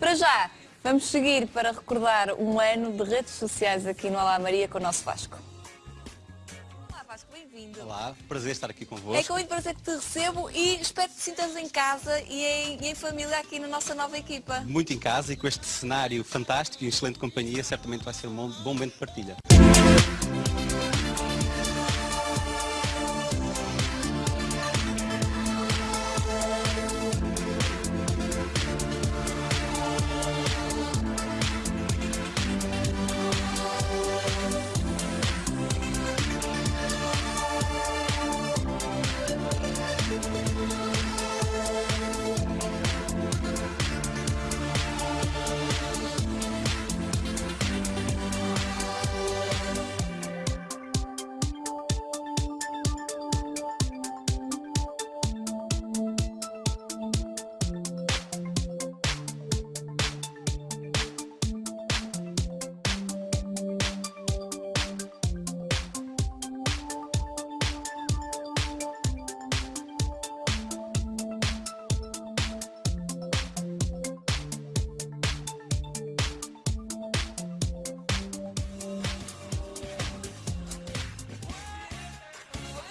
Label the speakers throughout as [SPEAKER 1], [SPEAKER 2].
[SPEAKER 1] Para já, vamos seguir para recordar um ano de redes sociais aqui no Olá Maria com o nosso Vasco. Olá Vasco, bem-vindo.
[SPEAKER 2] Olá, prazer estar aqui convosco.
[SPEAKER 1] É com muito prazer que te recebo e espero que te sintas em casa e em, e em família aqui na nossa nova equipa.
[SPEAKER 2] Muito em casa e com este cenário fantástico e excelente companhia, certamente vai ser um bom, bom momento de partilha.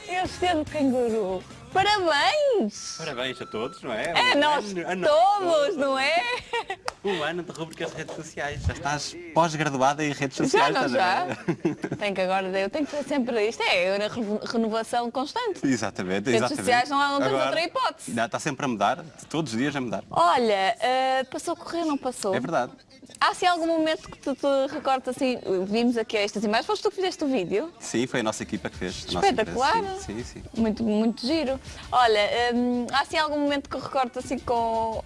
[SPEAKER 1] Este é do canguru. Parabéns!
[SPEAKER 2] Parabéns a todos, não é?
[SPEAKER 1] É
[SPEAKER 2] Um
[SPEAKER 1] nós
[SPEAKER 2] ano- ano-
[SPEAKER 1] todos, não é?
[SPEAKER 2] Um ano de rubricas de redes sociais. Já estás pós-graduada em redes
[SPEAKER 1] Já
[SPEAKER 2] sociais.
[SPEAKER 1] não
[SPEAKER 2] estás a
[SPEAKER 1] já? Tenho que agora, eu tenho que ter sempre isto, é renovação constante.
[SPEAKER 2] Exatamente,
[SPEAKER 1] Redes
[SPEAKER 2] exatamente.
[SPEAKER 1] sociais não há- não temos
[SPEAKER 2] Agora,
[SPEAKER 1] outra hipótese.
[SPEAKER 2] não, Está sempre a mudar, todos os dias a mudar.
[SPEAKER 1] Olha, eh, passou a correr, não passou?
[SPEAKER 2] É verdade.
[SPEAKER 1] Há assim algum momento que tu te recordas assim, vimos aqui estas imagens, foste tu que fizeste o vídeo?
[SPEAKER 2] Sim, foi a nossa equipa que fez.
[SPEAKER 1] Espetacular.
[SPEAKER 2] Sim, sim. sim.
[SPEAKER 1] Muito, muito giro. Olha, hum, há assim algum momento que eu recordo assim com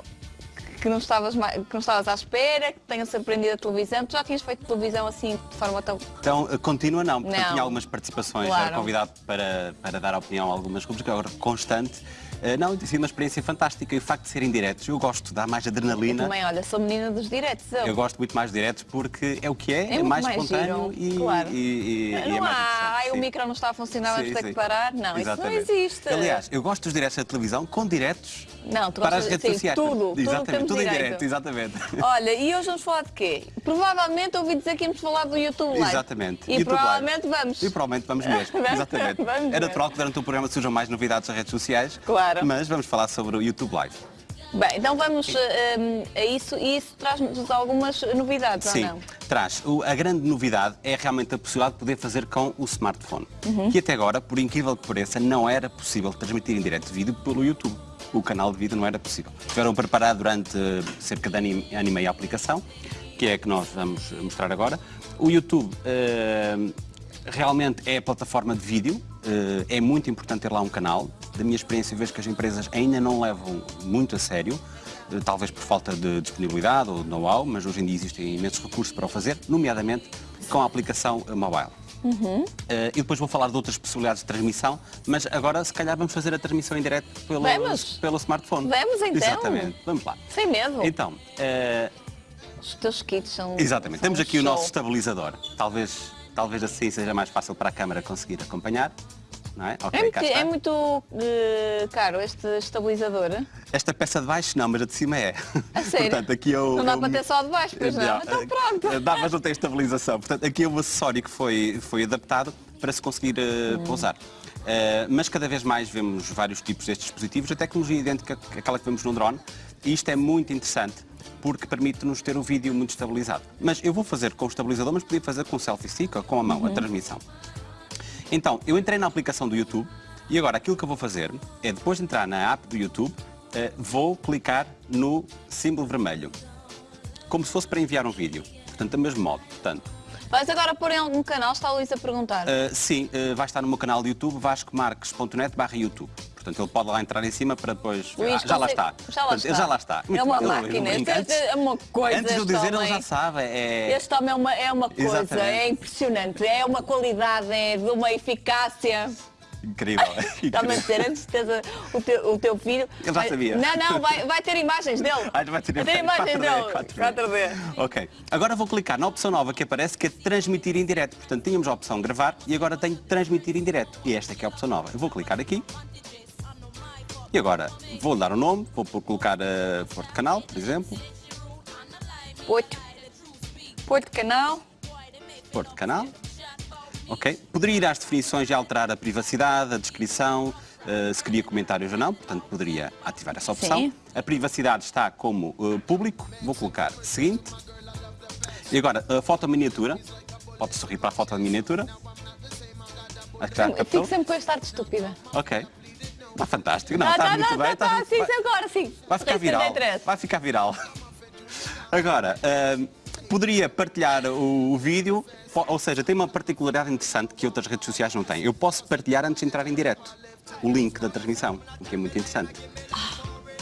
[SPEAKER 1] que não estavas que não estavas à espera, que tenha surpreendido a televisão. Tu já tinhas feito televisão assim de forma tão.
[SPEAKER 2] Então, eh, continua não, porque eu
[SPEAKER 1] Não.
[SPEAKER 2] tinha algumas participações,
[SPEAKER 1] Claro.
[SPEAKER 2] era convidado para, para dar opinião a algumas rubricas, agora constante. Eh, Não, tem sido uma experiência fantástica e o facto de serem diretos, eu gosto, dá mais adrenalina.
[SPEAKER 1] Também, olha, sou menina dos diretos. Eu.
[SPEAKER 2] Eu gosto muito mais de diretos porque é o que é, é,
[SPEAKER 1] muito
[SPEAKER 2] mais,
[SPEAKER 1] mais
[SPEAKER 2] espontâneo
[SPEAKER 1] giro,
[SPEAKER 2] e,
[SPEAKER 1] claro.
[SPEAKER 2] e- e- e é
[SPEAKER 1] não
[SPEAKER 2] mais
[SPEAKER 1] há, ai, o micro não está a funcionar, vamos
[SPEAKER 2] Sim,
[SPEAKER 1] ter
[SPEAKER 2] sim.
[SPEAKER 1] que parar. Não,
[SPEAKER 2] Exatamente.
[SPEAKER 1] isso não existe.
[SPEAKER 2] Aliás, eu gosto dos diretos da televisão com diretos
[SPEAKER 1] Não, tu
[SPEAKER 2] para as redes
[SPEAKER 1] sim,
[SPEAKER 2] sociais.
[SPEAKER 1] tudo, tudo
[SPEAKER 2] exatamente,
[SPEAKER 1] temos
[SPEAKER 2] tudo em direto, exatamente.
[SPEAKER 1] Olha, e hoje vamos falar de quê? Provavelmente ouvi dizer que íamos falar do YouTube Live.
[SPEAKER 2] Exatamente.
[SPEAKER 1] E
[SPEAKER 2] YouTube
[SPEAKER 1] provavelmente
[SPEAKER 2] Live.
[SPEAKER 1] vamos.
[SPEAKER 2] E provavelmente vamos mesmo.
[SPEAKER 1] Vamos-
[SPEAKER 2] Exatamente.
[SPEAKER 1] vamos
[SPEAKER 2] é natural que durante o programa surjam mais novidades das redes sociais.
[SPEAKER 1] Claro.
[SPEAKER 2] Mas vamos falar sobre o YouTube Live.
[SPEAKER 1] Bem, então vamos eh, hum, a isso e isso traz-nos algumas novidades,
[SPEAKER 2] Sim,
[SPEAKER 1] ou não?
[SPEAKER 2] traz. O- a grande novidade é realmente a possibilidade de poder fazer com o smartphone.
[SPEAKER 1] Uhum.
[SPEAKER 2] Que até agora, por incrível que pareça, não era possível transmitir em direto vídeo pelo YouTube. O canal de vídeo não era possível. Tiveram a preparar durante eh, cerca de ano e, meio a aplicação, que é a que nós vamos mostrar agora. O YouTube eh, realmente é a plataforma de vídeo, eh, é muito importante ter lá um canal. Da minha experiência, vejo que as empresas ainda não levam muito a sério, eh, talvez por falta de disponibilidade ou know-how, mas hoje em dia existem imensos recursos para o fazer, nomeadamente com a aplicação eh, mobile. Eh, e depois vou falar de outras possibilidades de transmissão, mas agora se calhar vamos fazer a transmissão em direto pelo,
[SPEAKER 1] Vamos.
[SPEAKER 2] pelo smartphone.
[SPEAKER 1] Vamos, então.
[SPEAKER 2] Exatamente, vamos lá.
[SPEAKER 1] Sem medo.
[SPEAKER 2] Então, eh,
[SPEAKER 1] Os teus kits são.
[SPEAKER 2] Exatamente.
[SPEAKER 1] são
[SPEAKER 2] Temos
[SPEAKER 1] um
[SPEAKER 2] aqui o
[SPEAKER 1] show.
[SPEAKER 2] nosso estabilizador. Talvez, talvez assim seja mais fácil para a câmara conseguir acompanhar. Não é?
[SPEAKER 1] É muito,
[SPEAKER 2] cá está.
[SPEAKER 1] é muito eh, caro este estabilizador.
[SPEAKER 2] Esta peça de baixo não, mas a de cima é.
[SPEAKER 1] A sério?
[SPEAKER 2] Portanto, aqui é o,
[SPEAKER 1] Não dá
[SPEAKER 2] é o-
[SPEAKER 1] para ter só de baixo, pois não? Então pronto.
[SPEAKER 2] Dá, mas não tem estabilização. Portanto, aqui é o acessório que foi, foi adaptado para se conseguir eh,
[SPEAKER 1] Hum.
[SPEAKER 2] pousar. Eh, mas cada vez mais vemos vários tipos destes dispositivos, a tecnologia idêntica àquela que vemos no drone. E isto é muito interessante porque permite-nos ter o vídeo muito estabilizado. Mas eu vou fazer com o estabilizador, mas podia fazer com o selfie stick ou com a mão,
[SPEAKER 1] Uhum.
[SPEAKER 2] a transmissão. Então, eu entrei na aplicação do YouTube e agora aquilo que eu vou fazer é, depois de entrar na app do YouTube, eh, vou clicar no símbolo vermelho, como se fosse para enviar um vídeo. Portanto, do mesmo modo. Portanto,
[SPEAKER 1] Vais agora pôr em algum canal, está a Luísa a perguntar.
[SPEAKER 2] eh, sim, eh, vai estar no meu canal de YouTube, vascomarques.net barra YouTube. Portanto, ele pode lá entrar em cima para depois...
[SPEAKER 1] Luís,
[SPEAKER 2] Ah, já lá está.
[SPEAKER 1] Já lá
[SPEAKER 2] Portanto,
[SPEAKER 1] está.
[SPEAKER 2] Já lá está.
[SPEAKER 1] É uma máquina.
[SPEAKER 2] brinco.
[SPEAKER 1] Este
[SPEAKER 2] Antes-
[SPEAKER 1] é uma coisa.
[SPEAKER 2] Antes de eu dizer, ele
[SPEAKER 1] homem.
[SPEAKER 2] já sabe. É...
[SPEAKER 1] Este homem é uma, é uma coisa,
[SPEAKER 2] Exatamente.
[SPEAKER 1] é impressionante, é uma qualidade, é de uma eficácia.
[SPEAKER 2] Incrível.
[SPEAKER 1] Está-me a a- o teu, o teu filho.
[SPEAKER 2] Ele já
[SPEAKER 1] vai-
[SPEAKER 2] sabia.
[SPEAKER 1] Não, não, vai, vai ter imagens dele.
[SPEAKER 2] Ah, vai ter
[SPEAKER 1] imagens
[SPEAKER 2] 4D,
[SPEAKER 1] dele.
[SPEAKER 2] 4D.
[SPEAKER 1] 4D.
[SPEAKER 2] Ok. Agora vou clicar na opção nova que aparece, que é transmitir em direto. Portanto, tínhamos a opção gravar e agora tenho transmitir em direto. E esta aqui é a opção nova. Eu vou clicar aqui. E agora vou dar o nome, vou colocar uh, Forte Canal, por exemplo.
[SPEAKER 1] Oito. Oito canal.
[SPEAKER 2] De canal. Ok. Poderia ir às definições e alterar a privacidade, a descrição, eh, se queria comentários ou não, portanto poderia ativar essa opção.
[SPEAKER 1] Sim.
[SPEAKER 2] A privacidade está como eh, público, vou colocar seguinte. E agora, a foto miniatura, pode sorrir para a foto de miniatura. Acho que já
[SPEAKER 1] Eu
[SPEAKER 2] captou.
[SPEAKER 1] fico sempre com este ar de estúpida.
[SPEAKER 2] Ok. Está fantástico. Não,
[SPEAKER 1] Ah,
[SPEAKER 2] está
[SPEAKER 1] tá,
[SPEAKER 2] muito
[SPEAKER 1] tá,
[SPEAKER 2] bem.
[SPEAKER 1] tá,
[SPEAKER 2] está-
[SPEAKER 1] tá, sim,
[SPEAKER 2] vai-
[SPEAKER 1] agora sim.
[SPEAKER 2] Vai ficar viral.
[SPEAKER 1] 33.
[SPEAKER 2] Vai ficar viral. Agora, ahm, poderia partilhar o, o vídeo, ou seja, tem uma particularidade interessante que outras redes sociais não têm. Eu posso partilhar antes de entrar em direto o link da transmissão, o que é muito interessante.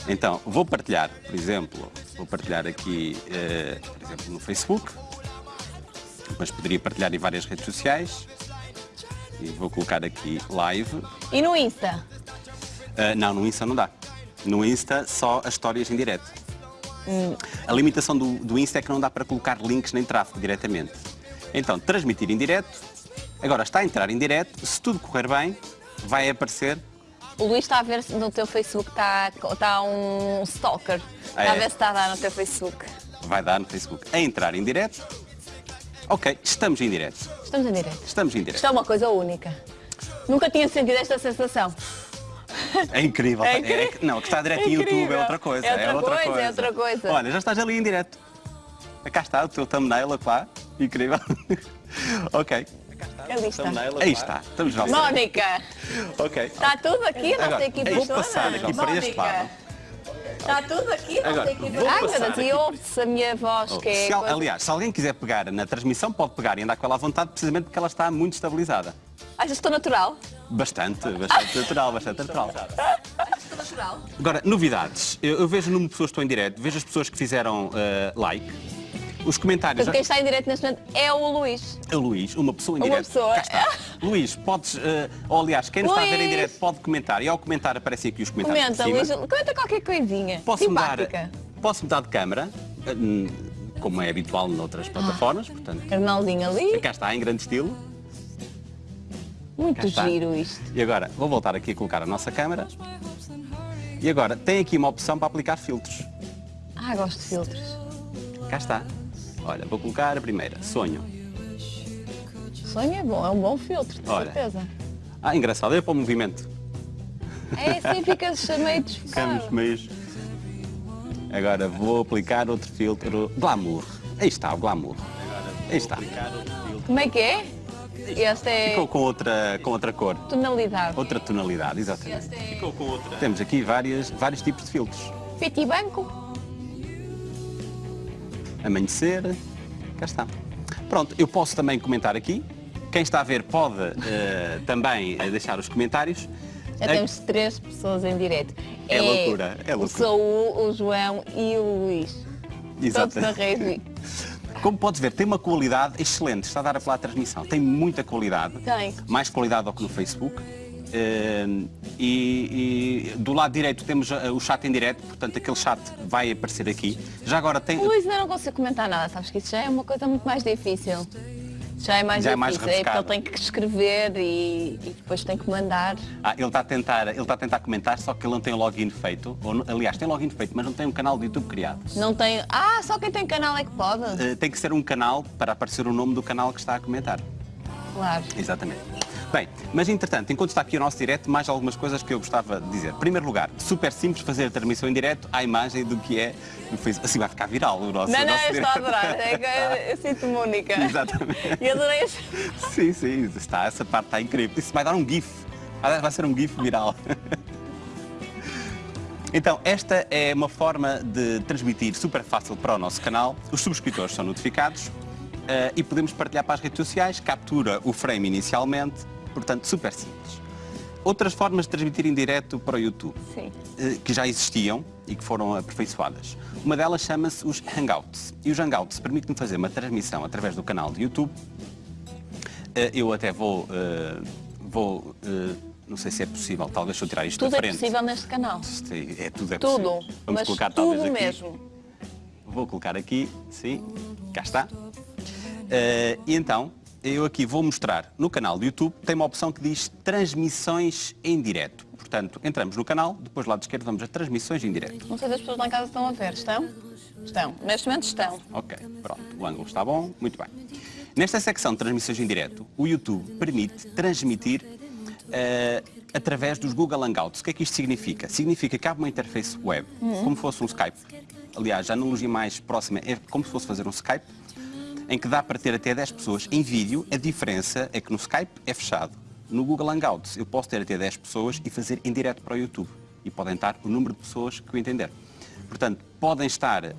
[SPEAKER 2] Então, vou partilhar, por exemplo, vou partilhar aqui, eh, por exemplo, no Facebook, mas poderia partilhar em várias redes sociais. E vou colocar aqui live.
[SPEAKER 1] E no Insta?
[SPEAKER 2] Uh, não, no Insta não dá. No Insta só as histórias em direto. A limitação do, do Insta é que não dá para colocar links nem tráfego diretamente. Então, transmitir em direto. Agora está a entrar em direto. Se tudo correr bem, vai aparecer.
[SPEAKER 1] O Luís está a ver no teu Facebook está, está um stalker. Está
[SPEAKER 2] Ah,
[SPEAKER 1] a
[SPEAKER 2] é?
[SPEAKER 1] ver se está a dar no teu Facebook.
[SPEAKER 2] Vai dar no Facebook. A entrar em direto. Ok, estamos em direto.
[SPEAKER 1] Estamos em direto.
[SPEAKER 2] Estamos em
[SPEAKER 1] Isto
[SPEAKER 2] direto.
[SPEAKER 1] é uma coisa única. Nunca tinha sentido esta sensação.
[SPEAKER 2] É incrível.
[SPEAKER 1] É
[SPEAKER 2] É-
[SPEAKER 1] incrível.
[SPEAKER 2] é- não, que está direto
[SPEAKER 1] É
[SPEAKER 2] em YouTube é outra coisa.
[SPEAKER 1] É outra coisa, é outra coisa.
[SPEAKER 2] Olha, já estás ali em direto. Cá está o teu thumbnail lá. Incrível. ok.
[SPEAKER 1] Ali está.
[SPEAKER 2] Aí está. Estamos nós.
[SPEAKER 1] Mónica,
[SPEAKER 2] Ok.
[SPEAKER 1] está tudo aqui, a nossa
[SPEAKER 2] Agora,
[SPEAKER 1] equipa
[SPEAKER 2] vou passar aqui para este
[SPEAKER 1] Mónica,
[SPEAKER 2] lado.
[SPEAKER 1] Está tudo aqui, a nossa
[SPEAKER 2] Agora,
[SPEAKER 1] equipa
[SPEAKER 2] vou
[SPEAKER 1] Ai, meu Deus, e ouve-se a minha voz, que é...
[SPEAKER 2] Se al-
[SPEAKER 1] coisa-
[SPEAKER 2] aliás, se alguém quiser pegar na transmissão, pode pegar e andar com ela à vontade, precisamente porque ela está muito estabilizada.
[SPEAKER 1] Achas que estou natural?
[SPEAKER 2] Bastante, bastante natural, bastante natural. Agora, novidades. Eu, eu vejo o número de pessoas que estão em direto, vejo as pessoas que fizeram eh, like, os comentários.
[SPEAKER 1] Quem está em direto neste momento é o Luís.
[SPEAKER 2] A Luís, uma pessoa em
[SPEAKER 1] Uma
[SPEAKER 2] direto.
[SPEAKER 1] pessoa.
[SPEAKER 2] Cá está. Luís, podes, eh, ou aliás, quem nos está a ver em
[SPEAKER 1] Luís.
[SPEAKER 2] direto pode comentar. E ao comentar aparecem aqui os comentários
[SPEAKER 1] Comenta. Luís, comenta qualquer coisinha.
[SPEAKER 2] Posso mudar,
[SPEAKER 1] Simpática.
[SPEAKER 2] posso mudar de câmara, eh, hum, como é habitual noutras plataformas, portanto.
[SPEAKER 1] Carnalzinho ali.
[SPEAKER 2] Cá está, em grande estilo.
[SPEAKER 1] Muito giro isto.
[SPEAKER 2] E agora, vou voltar aqui a colocar a nossa câmara. E agora, tem aqui uma opção para aplicar filtros.
[SPEAKER 1] Ah, gosto de filtros.
[SPEAKER 2] Cá está. Olha, vou colocar a primeira, sonho.
[SPEAKER 1] Sonho é bom, é um bom filtro, de
[SPEAKER 2] Olha.
[SPEAKER 1] certeza.
[SPEAKER 2] Ah, engraçado, é para o movimento.
[SPEAKER 1] É assim, ficas meio desfocado.
[SPEAKER 2] Ficamos meios. Agora vou aplicar outro filtro, glamour. Aí está, o glamour. Aí está.
[SPEAKER 1] Como é que é? Este é
[SPEAKER 2] Ficou com outra, com outra cor,
[SPEAKER 1] tonalidade.
[SPEAKER 2] outra tonalidade, exatamente.
[SPEAKER 1] Este é
[SPEAKER 2] Ficou com outra. Temos aqui várias, vários tipos de filtros.
[SPEAKER 1] preto branco.
[SPEAKER 2] amanhecer, cá está. Pronto, eu posso também comentar aqui. Quem está a ver pode eh, também eh, deixar os comentários.
[SPEAKER 1] Já
[SPEAKER 2] A-
[SPEAKER 1] temos três pessoas em direto.
[SPEAKER 2] É loucura, é
[SPEAKER 1] O
[SPEAKER 2] loucura.
[SPEAKER 1] Saúl, o João e o Luís.
[SPEAKER 2] Exato.
[SPEAKER 1] Todos na rede.
[SPEAKER 2] Como podes ver, tem uma qualidade excelente. Está a dar a falar a transmissão. Tem muita qualidade.
[SPEAKER 1] Tem.
[SPEAKER 2] Mais qualidade do que no Facebook. Eh, e, e do lado direito temos eh, o chat em direto, portanto aquele chat vai aparecer aqui. Já agora tem.
[SPEAKER 1] Luís ainda não consigo comentar nada, sabes que isso já é uma coisa muito mais difícil. Já é mais
[SPEAKER 2] Já é mais
[SPEAKER 1] é porque ele tem que escrever e, e depois tem que mandar.
[SPEAKER 2] Ah, ele está a tentar, ele está a tentar comentar, só que ele não tem login feito. Ou, aliás, tem login feito, mas não tem um canal de YouTube criado.
[SPEAKER 1] Não tem. Ah, só quem tem canal é que pode.
[SPEAKER 2] Eh, tem que ser um canal para aparecer o nome do canal que está a comentar.
[SPEAKER 1] Claro.
[SPEAKER 2] Exatamente. Bem, mas entretanto, enquanto está aqui o nosso direto, mais algumas coisas que eu gostava de dizer. Em primeiro lugar, super simples fazer a transmissão em direto à imagem do que é no Facebook. Assim vai ficar viral o nosso
[SPEAKER 1] Não, não,
[SPEAKER 2] nosso
[SPEAKER 1] eu estou a
[SPEAKER 2] direto.
[SPEAKER 1] adorar. É eu, eu sinto-me única.
[SPEAKER 2] Exatamente.
[SPEAKER 1] E adorei
[SPEAKER 2] Sim, sim, está, essa parte está incrível. Isso vai dar um GIF. Vai ser um GIF viral. Então, esta é uma forma de transmitir super fácil para o nosso canal. Os subscritores são notificados eh, e podemos partilhar para as redes sociais, captura o frame inicialmente, portanto, super simples. Outras formas de transmitir em direto para o YouTube,
[SPEAKER 1] Sim.
[SPEAKER 2] eh, que já existiam e que foram aperfeiçoadas. Uma delas chama-se os Hangouts. E os Hangouts permitem fazer uma transmissão através do canal de YouTube eh, Eu até vou, eh, vou não sei se é possível, talvez eu tirar isto
[SPEAKER 1] Tudo
[SPEAKER 2] da
[SPEAKER 1] é
[SPEAKER 2] frente.
[SPEAKER 1] possível neste canal.
[SPEAKER 2] É, é tudo é
[SPEAKER 1] Tudo.
[SPEAKER 2] possível. Vamos
[SPEAKER 1] mas
[SPEAKER 2] colocar
[SPEAKER 1] tudo
[SPEAKER 2] talvez aqui.
[SPEAKER 1] mesmo.
[SPEAKER 2] Vou colocar aqui, sim, cá está. Eh, e então, eu aqui vou mostrar no canal do YouTube, tem uma opção que diz transmissões em direto. Portanto, entramos no canal, depois do lado esquerdo vamos a transmissões em direto.
[SPEAKER 1] Não sei se as pessoas lá em casa estão a ver. Estão? Estão. Neste momento estão.
[SPEAKER 2] Ok, pronto, o ângulo está bom, muito bem. Nesta secção de transmissões em direto, o YouTube permite transmitir eh, através dos Google Hangouts. O que é que isto significa? Significa que há uma interface web, como fosse um Skype. Aliás, a analogia mais próxima é como se fosse fazer um Skype, em que dá para ter até 10 pessoas em vídeo. A diferença é que no Skype é fechado. No Google Hangouts eu posso ter até 10 pessoas e fazer em direto para o YouTube. E podem estar o número de pessoas que eu entender. Portanto, podem estar, eh,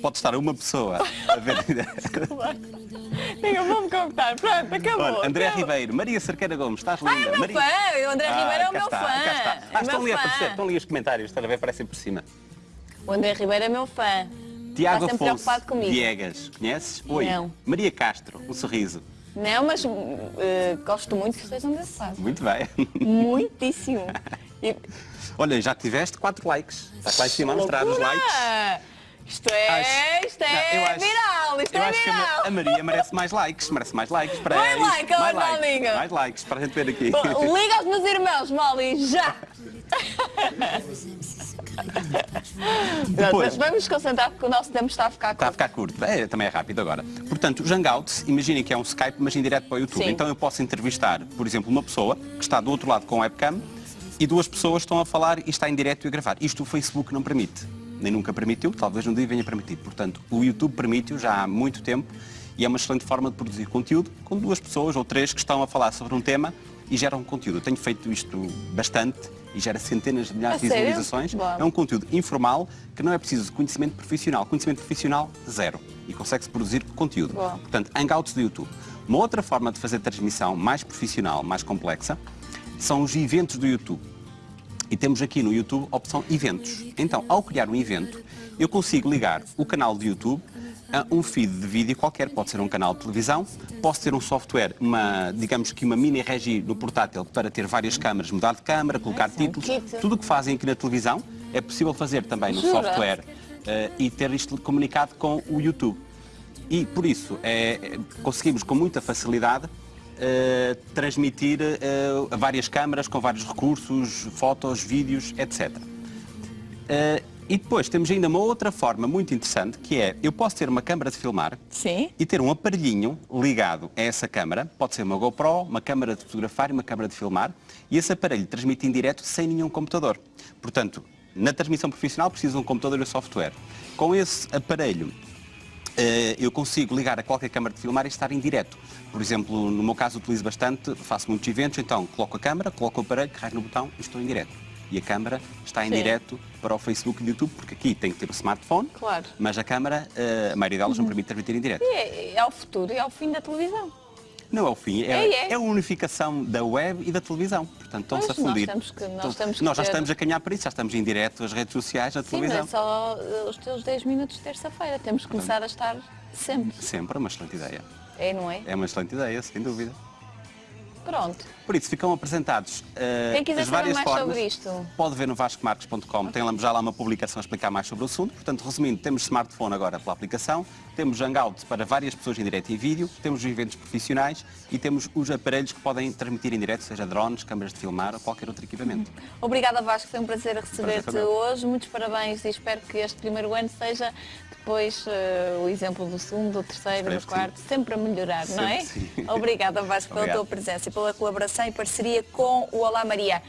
[SPEAKER 2] pode estar uma pessoa a ver.
[SPEAKER 1] Diga, vou-me contar. Pronto, acabou.
[SPEAKER 2] André
[SPEAKER 1] acabou.
[SPEAKER 2] Ribeiro, Maria Cerqueira Gomes, estás linda.
[SPEAKER 1] Ah, é meu
[SPEAKER 2] Maria...
[SPEAKER 1] fã. O André Ribeiro é o meu
[SPEAKER 2] está,
[SPEAKER 1] fã.
[SPEAKER 2] cá está.
[SPEAKER 1] É
[SPEAKER 2] Ah, estão
[SPEAKER 1] meu
[SPEAKER 2] ali a aparecer, estão ali os comentários, estão a ver, aparecem por cima.
[SPEAKER 1] O André Ribeiro é meu fã.
[SPEAKER 2] Tiago
[SPEAKER 1] sempre
[SPEAKER 2] Afonso
[SPEAKER 1] preocupado comigo.
[SPEAKER 2] Viegas, conheces? Oi.
[SPEAKER 1] Não.
[SPEAKER 2] Maria Castro, um sorriso.
[SPEAKER 1] Não, mas eh, gosto muito que estejam desse lado.
[SPEAKER 2] Muito bem.
[SPEAKER 1] Muitíssimo. E-
[SPEAKER 2] Olha, já tiveste 4 likes. Está lá em cima a mostrar os likes.
[SPEAKER 1] Isto é,
[SPEAKER 2] Acho-
[SPEAKER 1] isto é
[SPEAKER 2] Não, acho-
[SPEAKER 1] viral, isto
[SPEAKER 2] Eu
[SPEAKER 1] é
[SPEAKER 2] acho que a
[SPEAKER 1] viral.
[SPEAKER 2] Ma- a Maria merece mais likes, merece mais likes para
[SPEAKER 1] Mais
[SPEAKER 2] isto.
[SPEAKER 1] like, ela
[SPEAKER 2] mais likes, mais likes para a gente ver aqui.
[SPEAKER 1] Bom, liga aos meus irmãos, Molly, já!
[SPEAKER 2] Depois-
[SPEAKER 1] Vamos concentrar porque o nosso tempo está a ficar
[SPEAKER 2] Está a
[SPEAKER 1] curto.
[SPEAKER 2] ficar curto. É, também é rápido agora. Portanto, os Hangouts, imaginem que é um Skype, mas em direto para o YouTube.
[SPEAKER 1] Sim.
[SPEAKER 2] Então eu posso entrevistar, por exemplo, uma pessoa que está do outro lado com webcam e duas pessoas estão a falar e está em direto e a gravar. Isto o Facebook não permite. Nem nunca permitiu, talvez um dia venha permitir. Portanto, o YouTube permite-o já há muito tempo e é uma excelente forma de produzir conteúdo com duas pessoas ou três que estão a falar sobre um tema e geram conteúdo. Eu tenho feito isto bastante e gera centenas de milhares de visualizações.
[SPEAKER 1] Boa.
[SPEAKER 2] É um conteúdo informal que não é preciso de conhecimento profissional. Conhecimento profissional, zero. E consegue-se produzir conteúdo.
[SPEAKER 1] Boa.
[SPEAKER 2] Portanto, Hangouts do YouTube. Uma outra forma de fazer transmissão mais profissional, mais complexa, são os eventos do YouTube. E temos aqui no YouTube a opção Eventos. Então, ao criar um evento, eu consigo ligar o canal de YouTube um feed de vídeo qualquer. Pode ser um canal de televisão, posso ter um software, uma, digamos que uma mini regi no portátil para ter várias câmaras, mudar de câmara, colocar títulos. Tudo o que fazem aqui na televisão é possível fazer também no software eh, e ter isto comunicado com o YouTube. E por isso é, conseguimos com muita facilidade eh, transmitir a várias câmaras com vários recursos, fotos, vídeos, etc. Eh, e depois temos ainda uma outra forma muito interessante que é eu posso ter uma câmara de filmar
[SPEAKER 1] Sim.
[SPEAKER 2] e ter um aparelhinho ligado a essa câmara, pode ser uma GoPro, uma câmara de fotografar e uma câmara de filmar, e esse aparelho transmite em direto sem nenhum computador. Portanto, na transmissão profissional precisa de um computador e um software. Com esse aparelho, eh, eu consigo ligar a qualquer câmara de filmar e estar em direto. Por exemplo, no meu caso utilizo bastante, faço muitos eventos, então coloco a câmara, coloco o aparelho, carrego no botão e estou em direto. E a câmara está em
[SPEAKER 1] Sim.
[SPEAKER 2] direto para o Facebook e o YouTube, porque aqui tem que ter o smartphone,
[SPEAKER 1] Claro.
[SPEAKER 2] mas a câmara, eh, a maioria delas não permite transmitir em direto.
[SPEAKER 1] E é, é o futuro, é o fim da televisão.
[SPEAKER 2] Não é o fim, é,
[SPEAKER 1] É, é.
[SPEAKER 2] é a unificação da web e da televisão. Portanto, estão-se a
[SPEAKER 1] nós
[SPEAKER 2] fundir.
[SPEAKER 1] temos que- nós
[SPEAKER 2] Então, nós já
[SPEAKER 1] ter-
[SPEAKER 2] estamos a caminhar para isso, já estamos em direto as redes sociais,
[SPEAKER 1] Sim,
[SPEAKER 2] televisão.
[SPEAKER 1] é só eh, os teus 10 minutos de terça-feira. Temos que começar a estar sempre.
[SPEAKER 2] Sempre uma excelente ideia.
[SPEAKER 1] É, não é?
[SPEAKER 2] É uma excelente ideia, sem dúvida.
[SPEAKER 1] Pronto.
[SPEAKER 2] Por isso, ficam apresentados eh,
[SPEAKER 1] Quem quiser
[SPEAKER 2] as
[SPEAKER 1] saber
[SPEAKER 2] várias
[SPEAKER 1] mais
[SPEAKER 2] formas.
[SPEAKER 1] sobre isto.
[SPEAKER 2] Pode ver no vascomarques.com, tem lá- já lá uma publicação a explicar mais sobre o assunto. Portanto, resumindo, temos smartphone agora pela aplicação, temos Hangout para várias pessoas em direto e vídeo, temos os eventos profissionais e temos os aparelhos que podem transmitir em direto, seja drones, câmaras de filmar ou qualquer outro equipamento.
[SPEAKER 1] Obrigada Vasco, foi um prazer receber-te hoje. Muitos parabéns e espero que este primeiro ano seja depois eh, o exemplo do segundo, do terceiro,
[SPEAKER 2] Esperemos
[SPEAKER 1] do quarto, sempre a melhorar, não é?
[SPEAKER 2] Sempre sim.
[SPEAKER 1] Obrigada Vasco pela
[SPEAKER 2] Obrigado.
[SPEAKER 1] tua presença e pela colaboração e parceria com o Olá Maria.